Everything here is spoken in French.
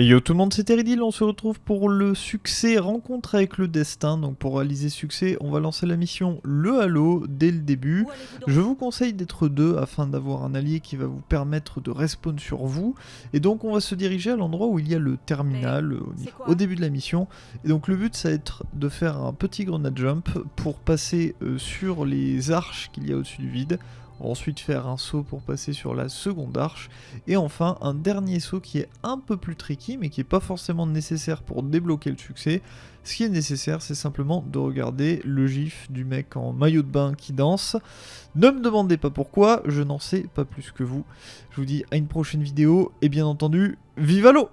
Et yo tout le monde, c'est Teridil, on se retrouve pour le succès Rencontre avec le Destin. Donc pour réaliser succès, on va lancer la mission Le Halo dès le début. Je vous conseille d'être deux afin d'avoir un allié qui va vous permettre de respawn sur vous. Et donc on va se diriger à l'endroit où il y a le terminal au, début de la mission. Et donc le but ça va être de faire un petit grenade jump pour passer euh, sur les arches qu'il y a au-dessus du vide ensuite faire un saut pour passer sur la seconde arche, et enfin un dernier saut qui est un peu plus tricky, mais qui n'est pas forcément nécessaire pour débloquer le succès. Ce qui est nécessaire, c'est simplement de regarder le gif du mec en maillot de bain qui danse. Ne me demandez pas pourquoi, je n'en sais pas plus que vous. Je vous dis à une prochaine vidéo, et bien entendu, vive l'eau